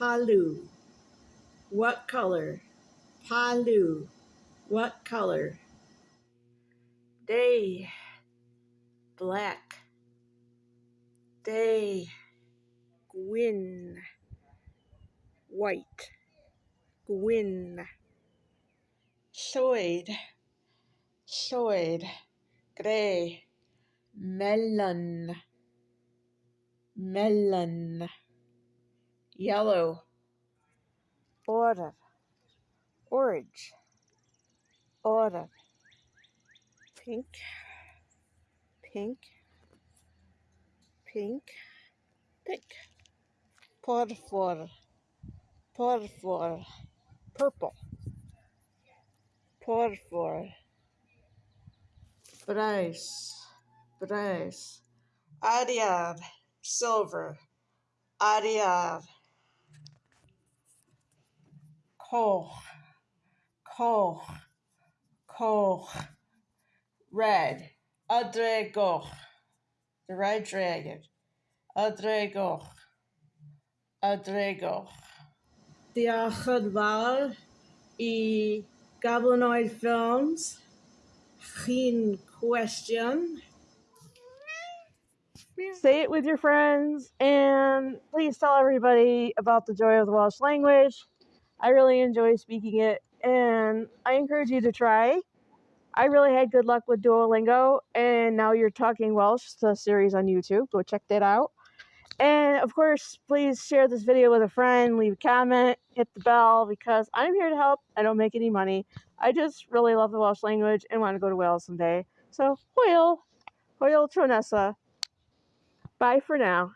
Palu. What color? Palu. What color? Day. Black. Day. Gwyn. White. Gwyn. Llwyd. Llwyd. Gray. Melyn. Melyn. Yellow. Order. Orange. Order. Pink. Pink. Pink. Pink. Por Por Purple. Por Bryce. Bryce. Ariad. Silver. Ariad. Coch. Coch. Coch. Red. Adrego. The red dragon. Adrego. Adrego. Diolch yn fawr i Gablanoid Films. Chi'n question? Say it with your friends and please tell everybody about the joy of the Welsh language. I really enjoy speaking it and I encourage you to try. I really had good luck with Duolingo and now you're talking Welsh, the series on YouTube. Go check that out. And of course, please share this video with a friend, leave a comment, hit the bell because I'm here to help. I don't make any money. I just really love the Welsh language and want to go to Wales someday. So, hwyl, hwyl tro nesa. Bye for now.